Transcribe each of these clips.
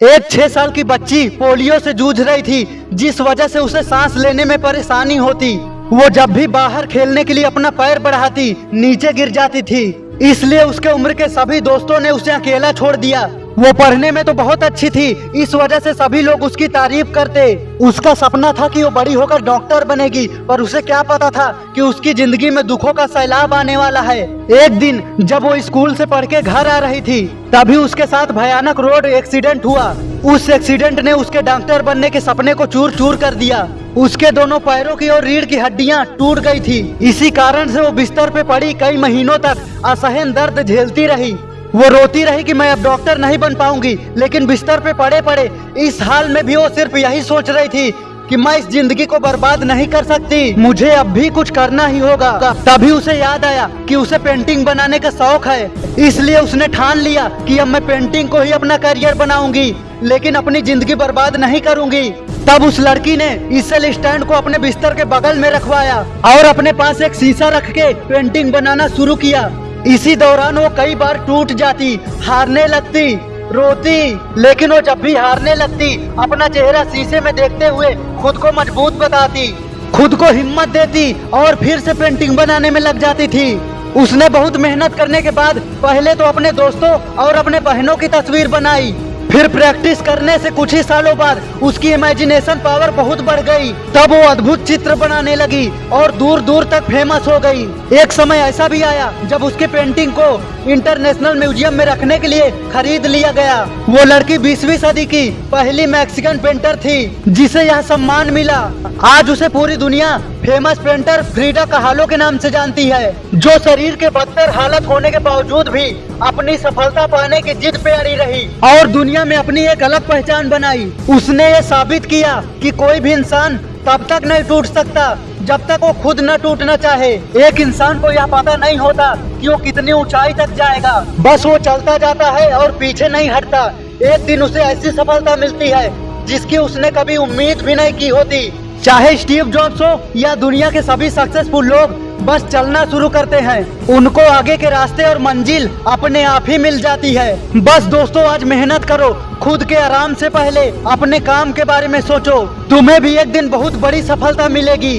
एक छह साल की बच्ची पोलियो से जूझ रही थी, जिस वजह से उसे सांस लेने में परेशानी होती। वो जब भी बाहर खेलने के लिए अपना पैर बढ़ाती, नीचे गिर जाती थी। इसलिए उसके उम्र के सभी दोस्तों ने उसे अकेला छोड़ दिया। वो पढ़ने में तो बहुत अच्छी थी, इस वजह से सभी लोग उसकी तारीफ़ करते। उसका सपना था कि वो बड़ी होकर डॉक्टर बनेगी, पर उसे क्या पता था कि उसकी ज़िंदगी में दुखों का सैलाब आने वाला है। एक दिन, जब वो स्कूल से पढ़ के घर आ रही थी, तभी उसके साथ भयानक रोड एक्सीडेंट हुआ। उस एक्सीडेंट ने उसके डॉक्टर बनने के सपने को चूर चूर कर दिया। उसके दोनों पैरों की और रीढ़ की हड्डियाँ टूट गई थी। इसी कारण से वो बिस्तर पे पड़ी कई महीनों तक असहन दर्द झेलती रही। वो रोती रही कि मैं अब डॉक्टर नहीं बन पाऊँगी, लेकिन बिस्तर पे पड़े पड़े, इस हाल में भी वो सिर्फ़ यही सोच रही थी कि मैं इस ज़िंदगी को बर्बाद नहीं कर सकती। मुझे अब भी कुछ करना ही होगा। तभी उसे याद आया कि उसे पेंटिंग बनाने का शौक है। इसलिए उसने ठान लिया कि अब मैं पेंटिंग को ही अपना करियर बनाऊँगी, लेकिन अपनी ज़िंदगी बर्बाद नहीं करूँगी। तब उस लड़की ने इसल स्टैंड को अपने बिस्तर के बगल में रखवाया और अपने पास एक शीशा रख के पेंटिंग बनाना शुरू किया। इसी दौरान वो कई बार टूट जाती, हारने लगती, रोती, लेकिन वो जब भी हारने लगती, अपना चेहरा शीशे में देखते हुए खुद को मज़बूत बताती, खुद को हिम्मत देती और फिर से पेंटिंग बनाने में लग जाती थी। उसने बहुत मेहनत करने के बाद पहले तो अपने दोस्तों और अपने बहनों की तस्वीर बनाई। फिर प्रैक्टिस करने से कुछ ही सालों बाद उसकी इमेजिनेशन पावर बहुत बढ़ गई। तब वो अद्भुत चित्र बनाने लगी और दूर दूर तक फ़ेमस हो गई। एक समय ऐसा भी आया जब उसके पेंटिंग को इंटरनेशनल म्यूज़ियम में रखने के लिए खरीद लिया गया। वो लड़की बीसवीं सदी की पहली मैक्सिकन पेंटर थी, जिसे यह सम्मान मिला। आज उसे पूरी दुनिया फ़ेमस पेंटर फ्रीडा कहालो के नाम से जानती है, जो शरीर के बदतर हालत होने के बावजूद भी अपनी सफलता पाने की जिद पे अड़ी रही और दुनिया में अपनी एक अलग पहचान बनाई। उसने ये साबित किया कि कोई भी इंसान तब तक नहीं टूट सकता, जब तक वो खुद न टूटना चाहे। एक इंसान को यह पता नहीं होता कि वो कितनी ऊंचाई तक जाएगा। बस वो चलता जाता है और पीछे नहीं हटता। एक दिन उसे ऐसी सफलता मिलती है जिसकी उसने कभी उम्मीद भी नहीं की होती। चाहे स्टीव जॉब्स हो या दुनिया के सभी सक्सेसफुल लोग, बस चलना शुरू करते हैं। उनको आगे के रास्ते और मंजिल अपने आप ही मिल जाती है। बस दोस्तों, आज मेहनत करो, खुद के आराम से पहले अपने काम के बारे में सोचो। तुम्हें भी एक दिन बहुत बड़ी सफलता मिलेगी।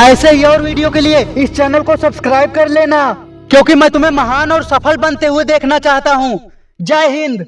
ऐसे ही और वीडियो के लिए इस चैनल को सब्सक्राइब कर लेना, क्योंकि मैं तुम्हें महान और सफल बनते हुए देखना चाहता हूँ। जय हिंद।